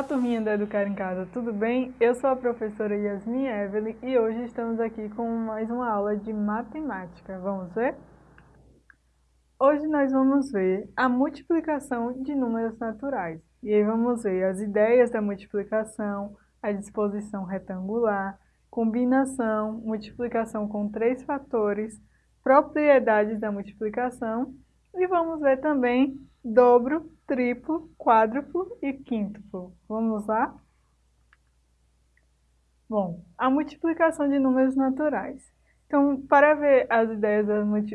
Olá, turminha da Educar em Casa, tudo bem? Eu sou a professora Yasmin Evelyn e hoje estamos aqui com mais uma aula de matemática. Vamos ver? Hoje nós vamos ver a multiplicação de números naturais. E aí vamos ver as ideias da multiplicação, a disposição retangular, combinação, multiplicação com três fatores, propriedades da multiplicação e vamos ver também dobro, triplo, quádruplo e quíntuplo. Vamos lá? Bom, a multiplicação de números naturais. Então, para ver as ideias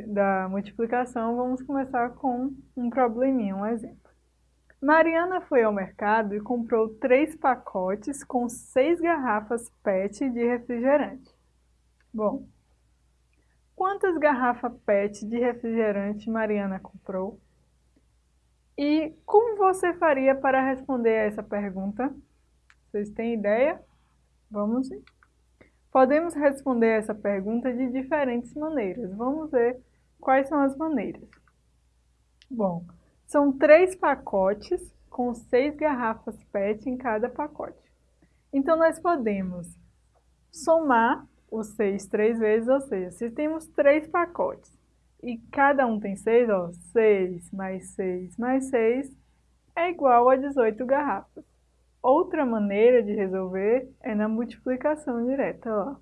da multiplicação, vamos começar com um probleminha, um exemplo. Mariana foi ao mercado e comprou três pacotes com seis garrafas PET de refrigerante. Bom, quantas garrafas PET de refrigerante Mariana comprou? E como você faria para responder a essa pergunta? Vocês têm ideia? Vamos ver. Podemos responder essa pergunta de diferentes maneiras. Vamos ver quais são as maneiras. Bom, são três pacotes com seis garrafas PET em cada pacote. Então, nós podemos somar os seis três vezes, ou seja, se temos três pacotes e cada um tem 6, ó, 6 mais 6 mais 6 é igual a 18 garrafas. Outra maneira de resolver é na multiplicação direta, ó.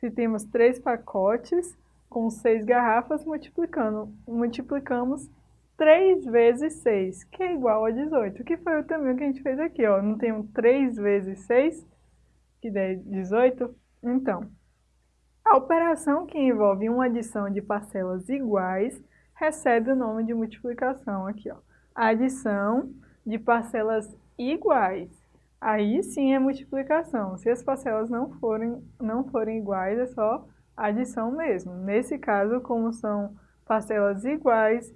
Se temos três pacotes com 6 garrafas, multiplicando, multiplicamos 3 vezes 6, que é igual a 18, que foi o tamanho que a gente fez aqui, ó. Não tem 3 vezes 6, que dá 18? Então, a operação que envolve uma adição de parcelas iguais recebe o nome de multiplicação aqui, ó. Adição de parcelas iguais. Aí sim é multiplicação. Se as parcelas não forem, não forem iguais, é só adição mesmo. Nesse caso, como são parcelas iguais,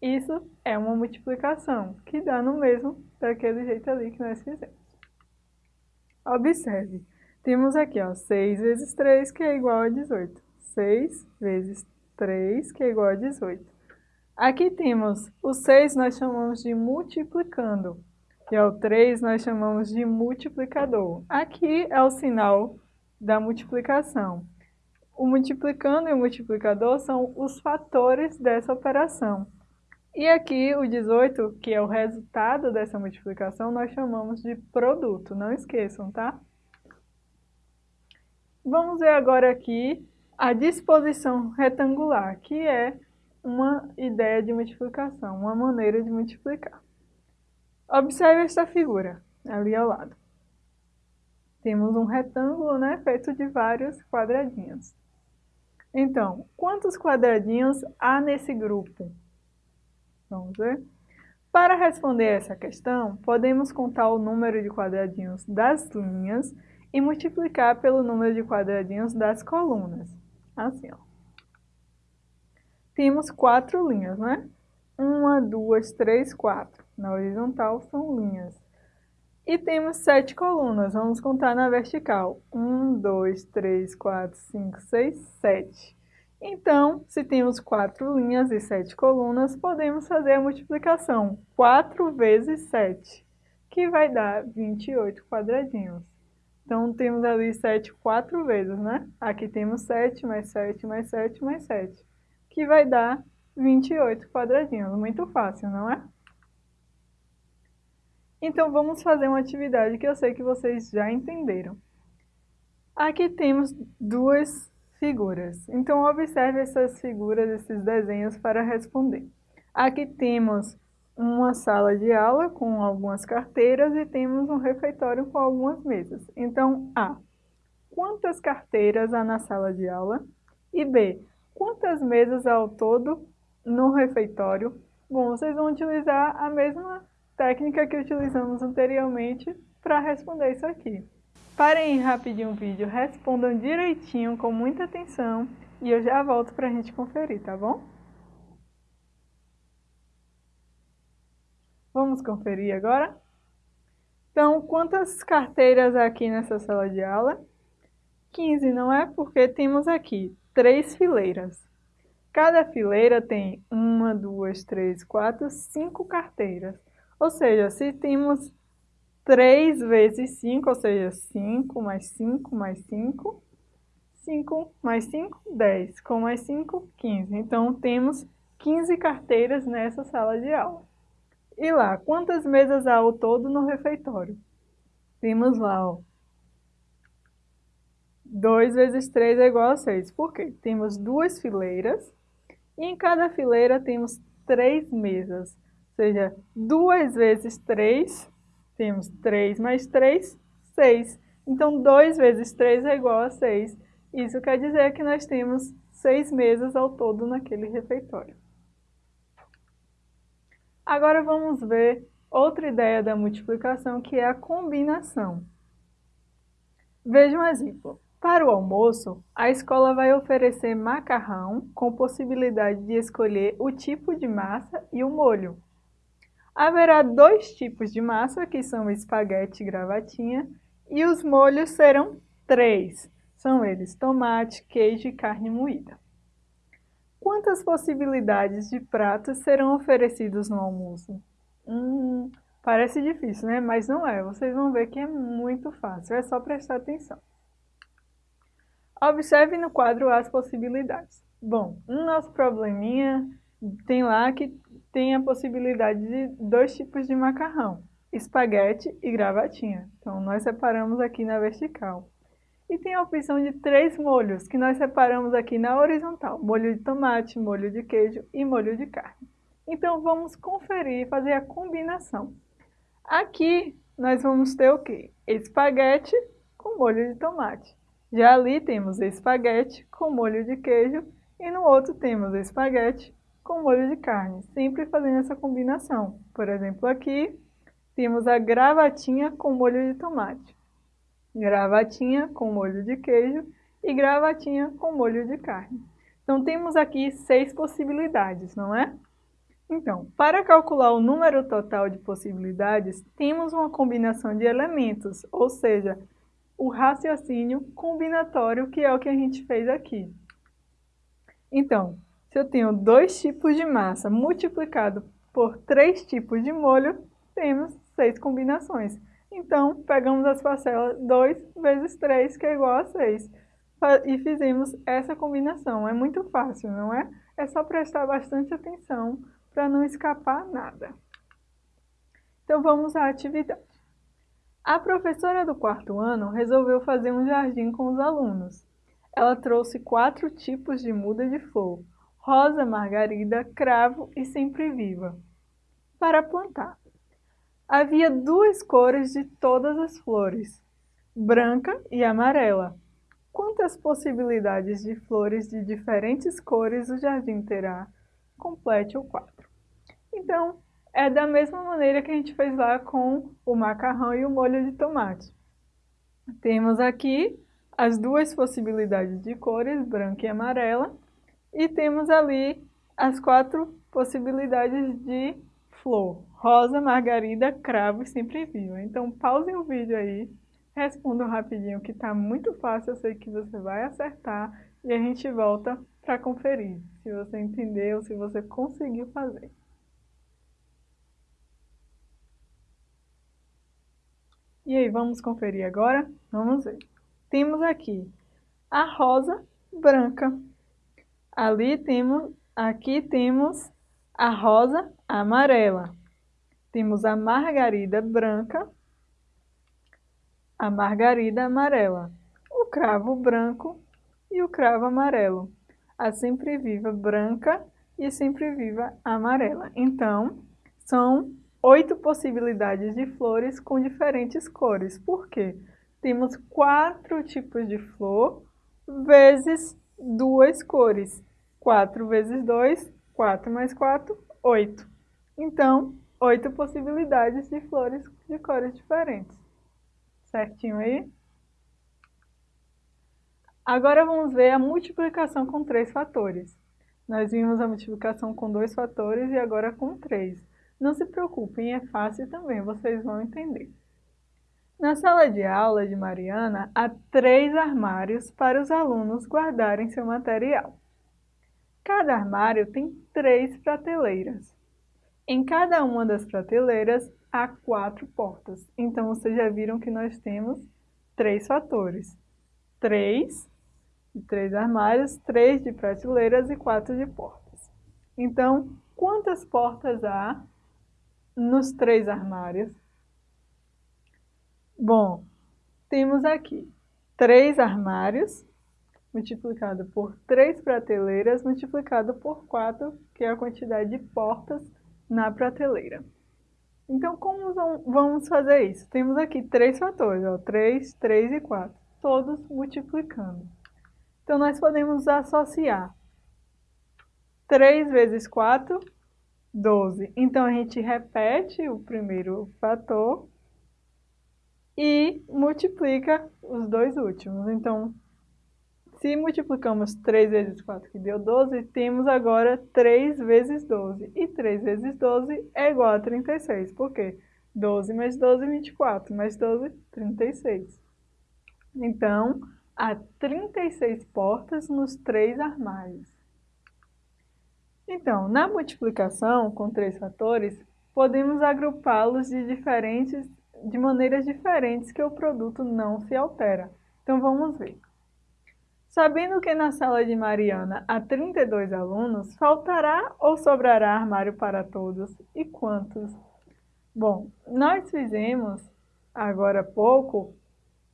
isso é uma multiplicação, que dá no mesmo daquele jeito ali que nós fizemos. Observe. Temos aqui, ó, 6 vezes 3, que é igual a 18. 6 vezes 3, que é igual a 18. Aqui temos o 6, nós chamamos de multiplicando. E o 3 nós chamamos de multiplicador. Aqui é o sinal da multiplicação. O multiplicando e o multiplicador são os fatores dessa operação. E aqui o 18, que é o resultado dessa multiplicação, nós chamamos de produto. Não esqueçam, tá? Vamos ver agora aqui a disposição retangular, que é uma ideia de multiplicação, uma maneira de multiplicar. Observe esta figura, ali ao lado. Temos um retângulo né, feito de vários quadradinhos. Então, quantos quadradinhos há nesse grupo? Vamos ver? Para responder essa questão, podemos contar o número de quadradinhos das linhas e multiplicar pelo número de quadradinhos das colunas. Assim, ó. Temos quatro linhas, né? Uma, duas, três, quatro. Na horizontal são linhas. E temos sete colunas. Vamos contar na vertical. Um, dois, três, quatro, cinco, seis, sete. Então, se temos quatro linhas e sete colunas, podemos fazer a multiplicação. 4 vezes 7, que vai dar 28 quadradinhos. Então, temos ali 7 quatro vezes, né? Aqui temos 7 mais 7 mais 7 mais 7, que vai dar 28 quadradinhos. Muito fácil, não é? Então, vamos fazer uma atividade que eu sei que vocês já entenderam. Aqui temos duas figuras. Então, observe essas figuras, esses desenhos para responder. Aqui temos uma sala de aula com algumas carteiras e temos um refeitório com algumas mesas. Então, A. Quantas carteiras há na sala de aula? E B. Quantas mesas ao todo no refeitório? Bom, vocês vão utilizar a mesma técnica que utilizamos anteriormente para responder isso aqui. Parem rapidinho o vídeo, respondam direitinho, com muita atenção, e eu já volto para a gente conferir, tá bom? Vamos conferir agora? Então, quantas carteiras aqui nessa sala de aula? 15, não é? Porque temos aqui três fileiras. Cada fileira tem uma, duas, três, quatro, cinco carteiras. Ou seja, se temos 3 vezes 5, ou seja, 5 mais 5 mais 5, 5 mais 5, 10, com mais 5, 15. Então, temos 15 carteiras nessa sala de aula. E lá, quantas mesas há ao todo no refeitório? Temos lá, ó, 2 vezes 3 é igual a 6. Por quê? Temos duas fileiras e em cada fileira temos três mesas. Ou seja, 2 vezes 3, temos 3 mais 3, 6. Então, 2 vezes 3 é igual a 6. Isso quer dizer que nós temos 6 mesas ao todo naquele refeitório. Agora vamos ver outra ideia da multiplicação, que é a combinação. Veja um exemplo. Para o almoço, a escola vai oferecer macarrão com possibilidade de escolher o tipo de massa e o molho. Haverá dois tipos de massa, que são espaguete e gravatinha, e os molhos serão três. São eles tomate, queijo e carne moída. Quantas possibilidades de pratos serão oferecidos no almoço? Hum, parece difícil, né? Mas não é. Vocês vão ver que é muito fácil. É só prestar atenção. Observe no quadro as possibilidades. Bom, no nosso probleminha tem lá que tem a possibilidade de dois tipos de macarrão, espaguete e gravatinha. Então, nós separamos aqui na vertical. E tem a opção de três molhos, que nós separamos aqui na horizontal. Molho de tomate, molho de queijo e molho de carne. Então, vamos conferir e fazer a combinação. Aqui, nós vamos ter o quê? Espaguete com molho de tomate. Já ali temos espaguete com molho de queijo e no outro temos espaguete com molho de carne, sempre fazendo essa combinação. Por exemplo, aqui temos a gravatinha com molho de tomate, gravatinha com molho de queijo e gravatinha com molho de carne. Então, temos aqui seis possibilidades, não é? Então, para calcular o número total de possibilidades, temos uma combinação de elementos, ou seja, o raciocínio combinatório, que é o que a gente fez aqui. Então, se eu tenho dois tipos de massa multiplicado por três tipos de molho, temos seis combinações. Então, pegamos as parcelas 2 vezes 3, que é igual a 6. E fizemos essa combinação. É muito fácil, não é? É só prestar bastante atenção para não escapar nada. Então, vamos à atividade. A professora do quarto ano resolveu fazer um jardim com os alunos. Ela trouxe quatro tipos de muda de flor, rosa, margarida, cravo e sempre viva, para plantar. Havia duas cores de todas as flores, branca e amarela. Quantas possibilidades de flores de diferentes cores o jardim terá? Complete o quadro. Então, é da mesma maneira que a gente fez lá com o macarrão e o molho de tomate. Temos aqui as duas possibilidades de cores, branca e amarela, e temos ali as quatro possibilidades de flor, rosa, margarida, cravo e sempre viva. Então pausem o vídeo aí, respondam rapidinho que está muito fácil, eu sei que você vai acertar e a gente volta para conferir se você entendeu, se você conseguiu fazer. E aí, vamos conferir agora? Vamos ver. Temos aqui a rosa branca. Ali temos, aqui temos a rosa amarela. Temos a margarida branca, a margarida amarela, o cravo branco e o cravo amarelo. A sempre viva branca e sempre viva amarela. Então, são oito possibilidades de flores com diferentes cores. Por quê? Temos quatro tipos de flor vezes duas cores. 4 vezes 2, 4 mais 4, 8. Então, oito possibilidades de flores de cores diferentes. Certinho aí? Agora vamos ver a multiplicação com três fatores. Nós vimos a multiplicação com dois fatores e agora com três. Não se preocupem, é fácil também, vocês vão entender. Na sala de aula de Mariana, há três armários para os alunos guardarem seu material. Cada armário tem três prateleiras. Em cada uma das prateleiras há quatro portas. Então, vocês já viram que nós temos três fatores. Três de três armários, três de prateleiras e quatro de portas. Então, quantas portas há nos três armários? Bom, temos aqui três armários multiplicado por três prateleiras multiplicado por quatro, que é a quantidade de portas na prateleira. Então, como vamos fazer isso? Temos aqui três fatores, ó, 3, 3 e 4, todos multiplicando. Então, nós podemos associar 3 vezes 4, 12. Então, a gente repete o primeiro fator e multiplica os dois últimos. Então, se multiplicamos 3 vezes 4, que deu 12, temos agora 3 vezes 12. E 3 vezes 12 é igual a 36. Por quê? 12 mais 12, 24. Mais 12, 36. Então, há 36 portas nos três armários. Então, na multiplicação com três fatores, podemos agrupá-los de, diferentes, de maneiras diferentes que o produto não se altera. Então, vamos ver. Sabendo que na sala de Mariana há 32 alunos, faltará ou sobrará armário para todos? E quantos? Bom, nós fizemos, agora há pouco,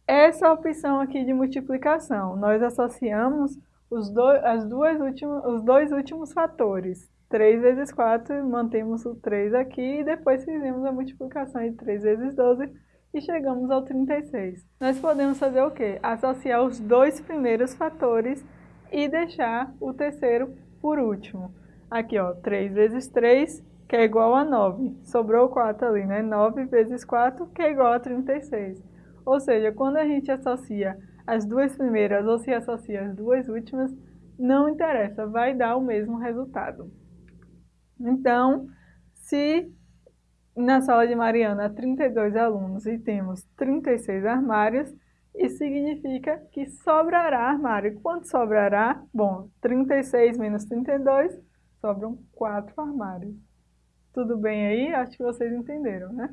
essa opção aqui de multiplicação. Nós associamos os, do, as duas últimas, os dois últimos fatores. 3 vezes 4, mantemos o 3 aqui e depois fizemos a multiplicação de 3 vezes 12 e chegamos ao 36. Nós podemos fazer o quê? Associar os dois primeiros fatores e deixar o terceiro por último. Aqui, ó, 3 vezes 3, que é igual a 9. Sobrou 4 ali, né? 9 vezes 4, que é igual a 36. Ou seja, quando a gente associa as duas primeiras ou se associa as duas últimas, não interessa, vai dar o mesmo resultado. Então, se na sala de Mariana há 32 alunos e temos 36 armários, isso significa que sobrará armário. Quanto sobrará? Bom, 36 menos 32, sobram 4 armários. Tudo bem aí? Acho que vocês entenderam, né?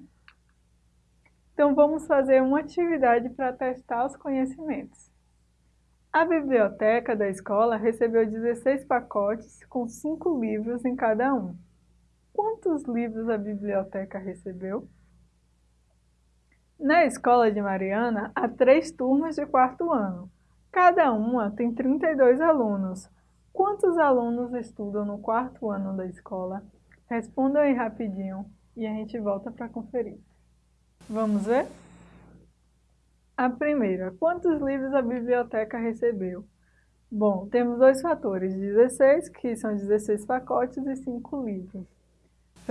Então, vamos fazer uma atividade para testar os conhecimentos. A biblioteca da escola recebeu 16 pacotes com 5 livros em cada um. Quantos livros a biblioteca recebeu? Na escola de Mariana, há três turmas de quarto ano. Cada uma tem 32 alunos. Quantos alunos estudam no quarto ano da escola? Respondam aí rapidinho e a gente volta para conferir. Vamos ver? A primeira, quantos livros a biblioteca recebeu? Bom, temos dois fatores, 16, que são 16 pacotes, e 5 livros.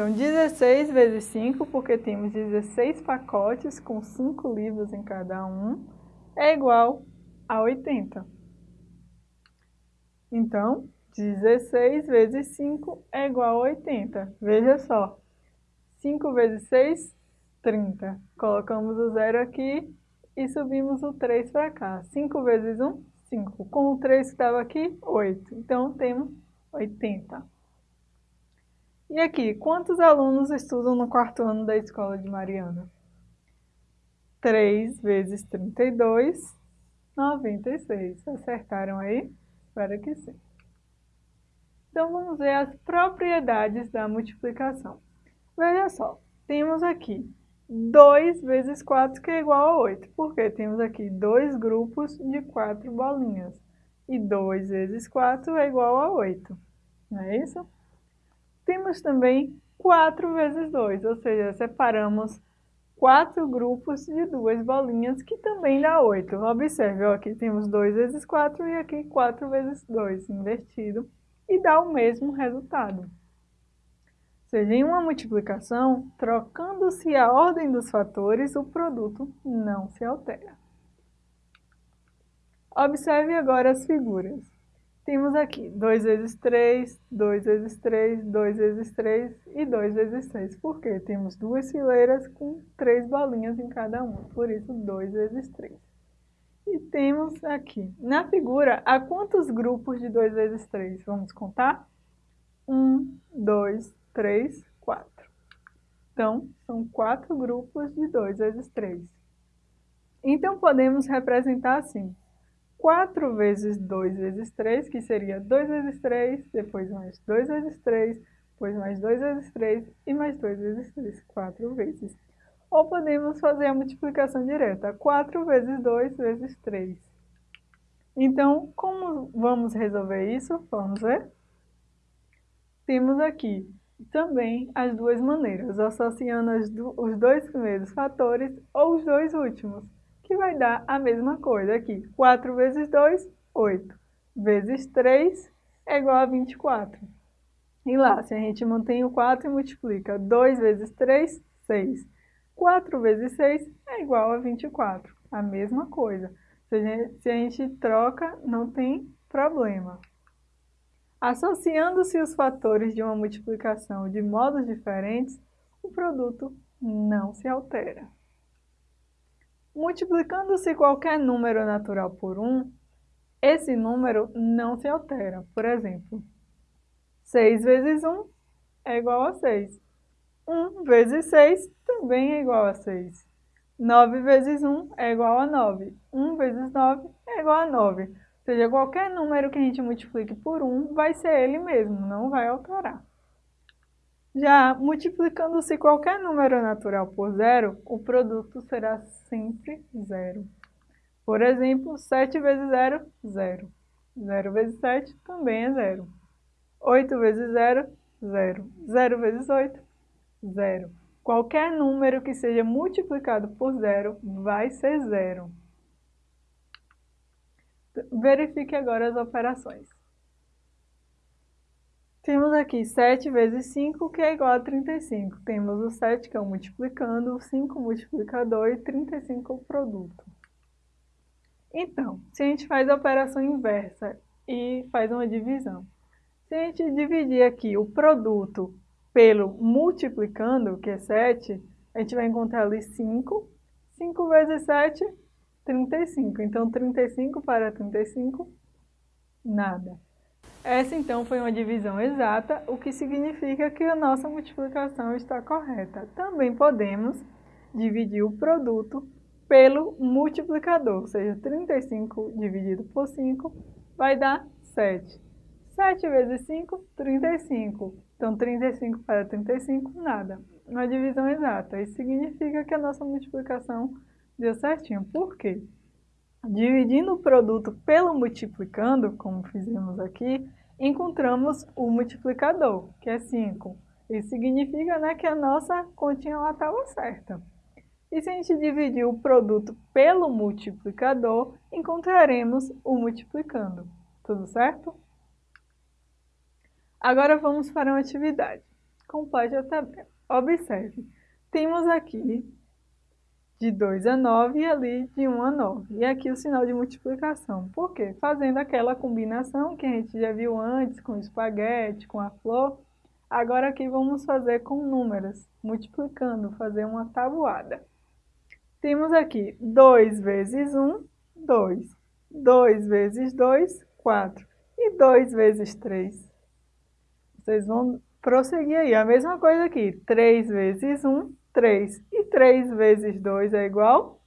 Então, 16 vezes 5, porque temos 16 pacotes com 5 livros em cada um, é igual a 80. Então, 16 vezes 5 é igual a 80. Veja só, 5 vezes 6, 30. Colocamos o zero aqui e subimos o 3 para cá. 5 vezes 1, 5. Com o 3 que estava aqui, 8. Então, temos 80. E aqui, quantos alunos estudam no quarto ano da escola de Mariana? 3 vezes 32, 96. Acertaram aí? Espero que sim. Então, vamos ver as propriedades da multiplicação. Veja só, temos aqui 2 vezes 4, que é igual a 8. Porque temos aqui dois grupos de 4 bolinhas. E 2 vezes 4 é igual a 8. Não é isso? Temos também 4 vezes 2, ou seja, separamos quatro grupos de duas bolinhas, que também dá 8. Observe, ó, aqui temos 2 vezes 4 e aqui 4 vezes 2, invertido, e dá o mesmo resultado seja, em uma multiplicação, trocando-se a ordem dos fatores, o produto não se altera. Observe agora as figuras. Temos aqui 2 vezes 3, 2 vezes 3, 2 vezes 3 e 2 vezes 6. Por quê? Temos duas fileiras com três bolinhas em cada uma, por isso 2 vezes 3. E temos aqui, na figura, há quantos grupos de 2 vezes 3? Vamos contar? 1, 2, 3, 4. Então, são quatro grupos de 2 vezes 3. Então, podemos representar assim. 4 vezes 2 vezes 3, que seria 2 vezes 3, depois mais 2 vezes 3, depois mais 2 vezes 3 e mais 2 vezes 3, 4 vezes. Ou podemos fazer a multiplicação direta, 4 vezes 2 vezes 3. Então, como vamos resolver isso? Vamos ver? Temos aqui também as duas maneiras, associando os dois primeiros fatores ou os dois últimos que vai dar a mesma coisa aqui. 4 vezes 2, 8. Vezes 3 é igual a 24. E lá, se a gente mantém o 4 e multiplica 2 vezes 3, 6. 4 vezes 6 é igual a 24. A mesma coisa. Se a gente, se a gente troca, não tem problema. Associando-se os fatores de uma multiplicação de modos diferentes, o produto não se altera. Multiplicando-se qualquer número natural por 1, esse número não se altera. Por exemplo, 6 vezes 1 é igual a 6. 1 vezes 6 também é igual a 6. 9 vezes 1 é igual a 9. 1 vezes 9 é igual a 9. Ou seja, qualquer número que a gente multiplique por 1 vai ser ele mesmo, não vai alterar. Já multiplicando-se qualquer número natural por zero, o produto será sempre zero. Por exemplo, 7 vezes 0, 0. 0 vezes 7 também é zero. 8 vezes 0, 0. 0 vezes 8, 0. Qualquer número que seja multiplicado por zero vai ser zero. Verifique agora as operações. Temos aqui 7 vezes 5, que é igual a 35. Temos o 7, que é o multiplicando, o 5 multiplicador e 35 o produto. Então, se a gente faz a operação inversa e faz uma divisão. Se a gente dividir aqui o produto pelo multiplicando, que é 7, a gente vai encontrar ali 5. 5 vezes 7, 35. Então, 35 para 35, nada. Essa então foi uma divisão exata, o que significa que a nossa multiplicação está correta. Também podemos dividir o produto pelo multiplicador, ou seja, 35 dividido por 5 vai dar 7. 7 vezes 5, 35. Então, 35 para 35, nada. Uma divisão exata. Isso significa que a nossa multiplicação deu certinho. Por quê? Dividindo o produto pelo multiplicando, como fizemos aqui, encontramos o multiplicador, que é 5. Isso significa né, que a nossa continha estava certa. E se a gente dividir o produto pelo multiplicador, encontraremos o multiplicando. Tudo certo? Agora vamos para uma atividade. Complete a tabela. Observe, temos aqui de 2 a 9 e ali de 1 a 9. E aqui o sinal de multiplicação. Por quê? Fazendo aquela combinação que a gente já viu antes com espaguete, com a flor. Agora aqui vamos fazer com números, multiplicando, fazer uma tabuada. Temos aqui 2 vezes 1, 2. 2 vezes 2, 4. E 2 vezes 3. Vocês vão prosseguir aí. A mesma coisa aqui. 3 vezes 1, 3. E 3 vezes 2 é igual?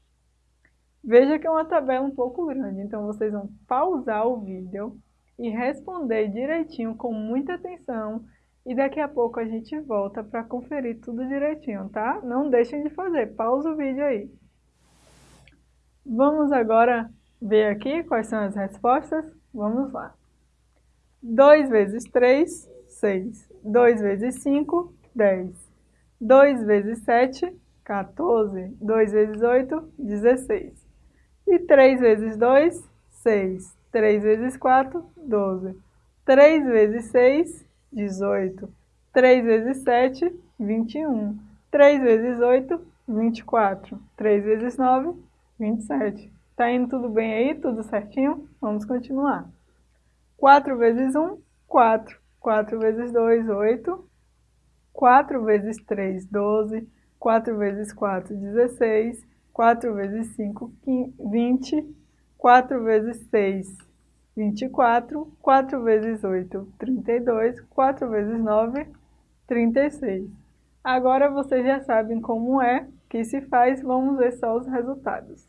Veja que é uma tabela um pouco grande, então vocês vão pausar o vídeo e responder direitinho, com muita atenção, e daqui a pouco a gente volta para conferir tudo direitinho, tá? Não deixem de fazer, pausa o vídeo aí. Vamos agora ver aqui quais são as respostas? Vamos lá. 2 vezes 3, 6. 2 vezes 5, 10. 2 vezes 7, 14. 2 vezes 8, 16. E 3 vezes 2, 6. 3 vezes 4, 12. 3 vezes 6, 18. 3 vezes 7, 21. 3 vezes 8, 24. 3 vezes 9, 27. Tá indo tudo bem aí? Tudo certinho? Vamos continuar. 4 vezes 1, 4. 4 vezes 2, 8. 4 vezes 3, 12. 4 vezes 4, 16. 4 vezes 5, 20. 4 vezes 6, 24. 4 vezes 8, 32. 4 vezes 9, 36. Agora vocês já sabem como é que se faz, vamos ver só os resultados.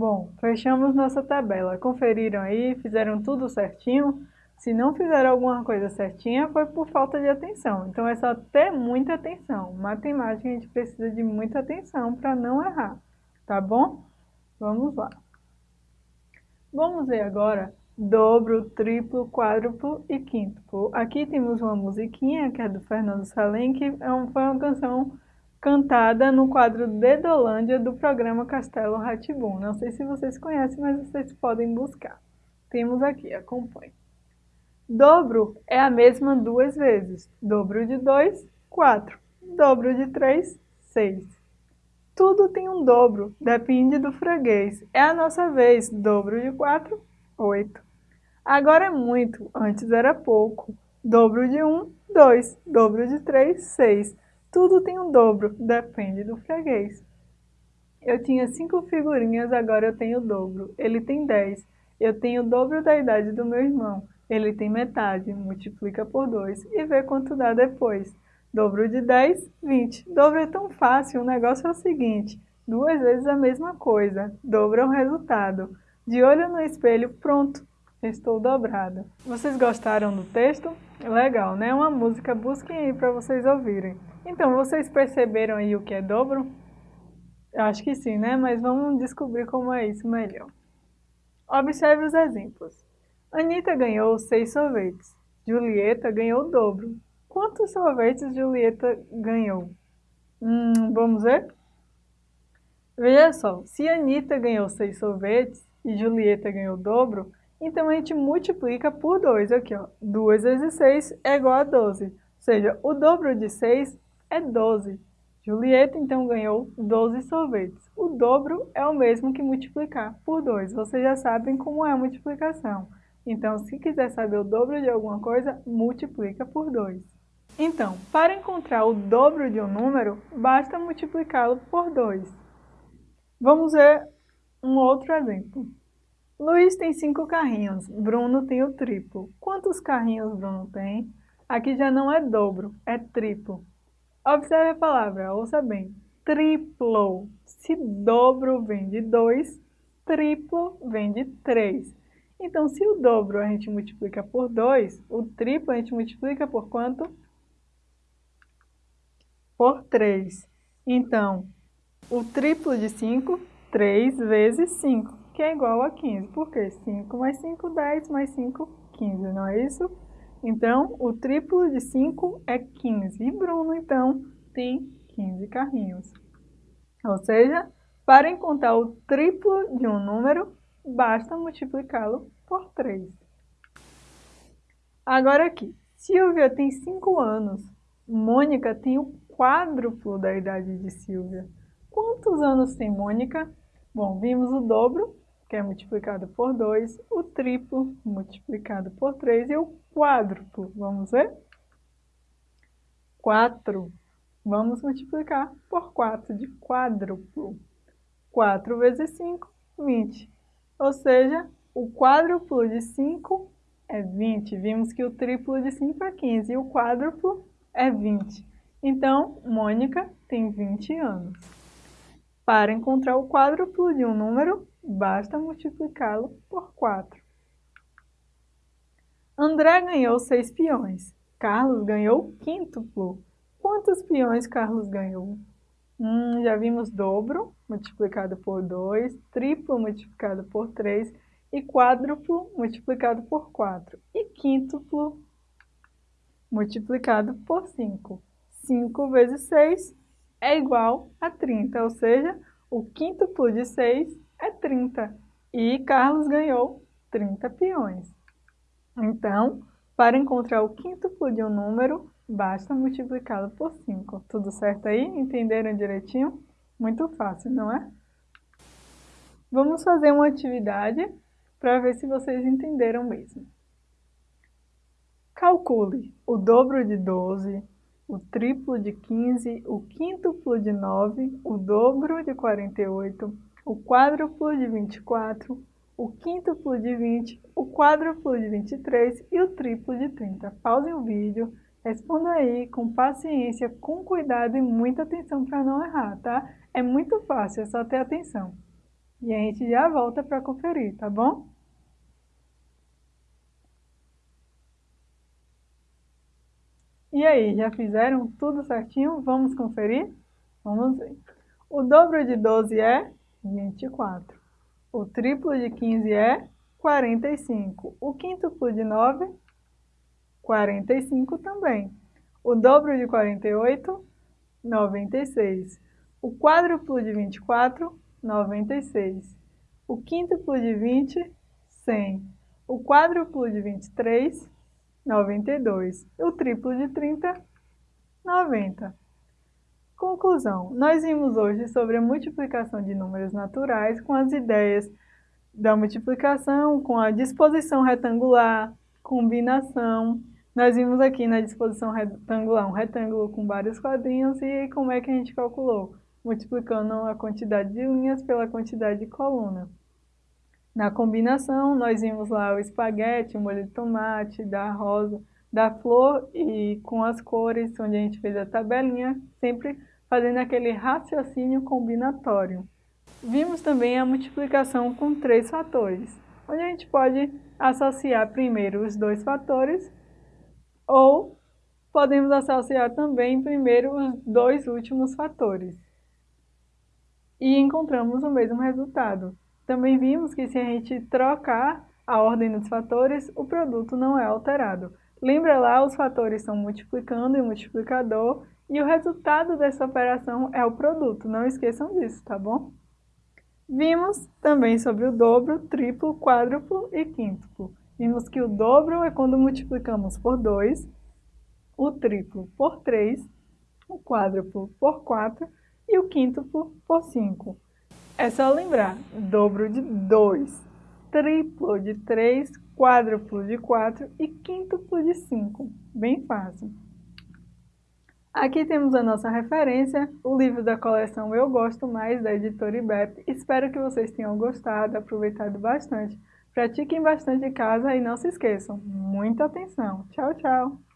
Bom, fechamos nossa tabela. Conferiram aí? Fizeram tudo certinho? Se não fizeram alguma coisa certinha, foi por falta de atenção. Então é só ter muita atenção. Matemática a gente precisa de muita atenção para não errar, tá bom? Vamos lá. Vamos ver agora dobro, triplo, quádruplo e quíntuplo. Aqui temos uma musiquinha que é do Fernando Salem, que é foi uma canção cantada no quadro Dedolândia do programa Castelo Ratibum. Não sei se vocês conhecem, mas vocês podem buscar. Temos aqui, acompanhe. Dobro é a mesma duas vezes. Dobro de 2, 4. Dobro de 3, 6. Tudo tem um dobro, depende do freguês. É a nossa vez. Dobro de 4, 8. Agora é muito, antes era pouco. Dobro de 1, 2. Dobro de 3, 6. Tudo tem um dobro, depende do freguês. Eu tinha cinco figurinhas, agora eu tenho o dobro. Ele tem 10. Eu tenho o dobro da idade do meu irmão. Ele tem metade, multiplica por 2 e vê quanto dá depois. Dobro de 10, 20. Dobro é tão fácil, o negócio é o seguinte, duas vezes a mesma coisa, dobro é o resultado. De olho no espelho, pronto, estou dobrada. Vocês gostaram do texto? Legal, né? Uma música, busquem aí para vocês ouvirem. Então, vocês perceberam aí o que é dobro? Acho que sim, né? Mas vamos descobrir como é isso melhor. Observe os exemplos. Anitta ganhou seis sorvetes. Julieta ganhou o dobro. Quantos sorvetes Julieta ganhou? Hum, vamos ver? Veja só, se Anitta ganhou seis sorvetes e Julieta ganhou o dobro, então a gente multiplica por 2 aqui, ó. 2 vezes 6 é igual a 12. Ou seja, o dobro de 6 é 12. Julieta, então, ganhou 12 sorvetes. O dobro é o mesmo que multiplicar por 2. Vocês já sabem como é a multiplicação. Então, se quiser saber o dobro de alguma coisa, multiplica por 2. Então, para encontrar o dobro de um número, basta multiplicá-lo por 2. Vamos ver um outro exemplo. Luiz tem 5 carrinhos, Bruno tem o triplo. Quantos carrinhos Bruno tem? Aqui já não é dobro, é triplo. Observe a palavra, ouça bem. Triplo. Se dobro vem de 2, triplo vem de 3. Então, se o dobro a gente multiplica por 2, o triplo a gente multiplica por quanto? Por 3. Então, o triplo de 5, 3 vezes 5, que é igual a 15. Por quê? 5 mais 5, 10 mais 5, 15, não é isso? Então, o triplo de 5 é 15. E Bruno, então, tem 15 carrinhos. Ou seja, para encontrar o triplo de um número, basta multiplicá-lo por 3. Agora aqui, Silvia tem 5 anos, Mônica tem o quádruplo da idade de Silvia. Quantos anos tem Mônica? Bom, vimos o dobro, que é multiplicado por 2, o triplo multiplicado por 3 e o quádruplo. Vamos ver? 4. Vamos multiplicar por 4 de quádruplo. 4 vezes 5, 20. Ou seja, o quádruplo de 5 é 20. Vimos que o triplo de 5 é 15 e o quádruplo é 20. Então, Mônica tem 20 anos. Para encontrar o quádruplo de um número, basta multiplicá-lo por 4. André ganhou 6 peões. Carlos ganhou quíntuplo. Quantos peões Carlos ganhou? Hum, já vimos dobro multiplicado por 2, triplo multiplicado por 3 e quádruplo multiplicado por 4. E quíntuplo multiplicado por 5. 5 vezes 6 é igual a 30, ou seja, o quíntuplo de 6 é 30. E Carlos ganhou 30 peões. Então, para encontrar o quíntuplo de um número, basta multiplicá-lo por 5. Tudo certo aí? Entenderam direitinho? Muito fácil, não é? Vamos fazer uma atividade para ver se vocês entenderam mesmo. Calcule o dobro de 12, o triplo de 15, o quíntuplo de 9, o dobro de 48, o quádruplo de 24, o quíntuplo de 20, o quádruplo de 23 e o triplo de 30. Pause o vídeo, responda aí com paciência, com cuidado e muita atenção para não errar, tá? É muito fácil, é só ter atenção. E a gente já volta para conferir, tá bom? E aí, já fizeram tudo certinho? Vamos conferir? Vamos ver. O dobro de 12 é 24. O triplo de 15 é 45. O quíntuplo de 9, 45 também. O dobro de 48, 96. O quádruplo de 24, 96. O quíntuplo de 20, 100. O quádruplo de 23, 92. O triplo de 30, 90. Conclusão. Nós vimos hoje sobre a multiplicação de números naturais com as ideias da multiplicação, com a disposição retangular, combinação. Nós vimos aqui na disposição retangular um retângulo com vários quadrinhos e como é que a gente calculou? Multiplicando a quantidade de linhas pela quantidade de coluna. Na combinação, nós vimos lá o espaguete, o molho de tomate, da rosa, da flor e com as cores, onde a gente fez a tabelinha, sempre fazendo aquele raciocínio combinatório. Vimos também a multiplicação com três fatores, onde a gente pode associar primeiro os dois fatores ou podemos associar também primeiro os dois últimos fatores. E encontramos o mesmo resultado. Também vimos que se a gente trocar a ordem dos fatores, o produto não é alterado. Lembra lá, os fatores são multiplicando e multiplicador, e o resultado dessa operação é o produto, não esqueçam disso, tá bom? Vimos também sobre o dobro, triplo, quádruplo e quíntuplo. Vimos que o dobro é quando multiplicamos por 2, o triplo por 3, o quádruplo por 4 e o quíntuplo por 5. É só lembrar, dobro de 2, triplo de 3, quádruplo de 4 e quíntuplo de 5. Bem fácil. Aqui temos a nossa referência, o livro da coleção Eu Gosto Mais, da editora IBEP. Espero que vocês tenham gostado, aproveitado bastante. Pratiquem bastante em casa e não se esqueçam, muita atenção. Tchau, tchau!